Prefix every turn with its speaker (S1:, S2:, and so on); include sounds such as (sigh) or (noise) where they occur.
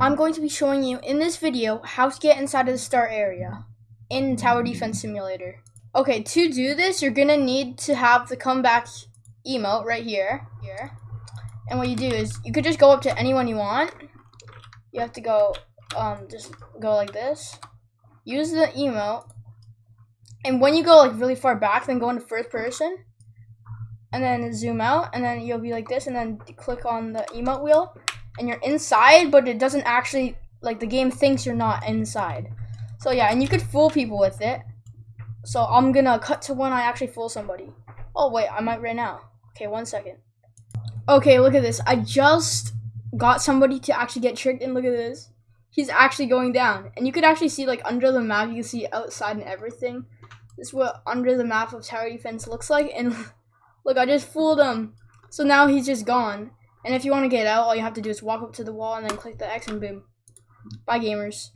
S1: I'm going to be showing you in this video how to get inside of the start area in Tower Defense Simulator. Okay, to do this, you're gonna need to have the comeback emote right here. Here. And what you do is you could just go up to anyone you want. You have to go um just go like this. Use the emote. And when you go like really far back, then go into first person. And then zoom out and then you'll be like this and then click on the emote wheel and you're inside, but it doesn't actually like the game thinks you're not inside. So yeah, and you could fool people with it. So I'm gonna cut to when I actually fool somebody. Oh wait, I might right now. Okay, one second. Okay, look at this. I just got somebody to actually get tricked and look at this. He's actually going down. And you could actually see like under the map, you can see outside and everything. This is what under the map of tower defense looks like. And (laughs) look, I just fooled him. So now he's just gone. And if you want to get out, all you have to do is walk up to the wall and then click the X and boom. Bye gamers.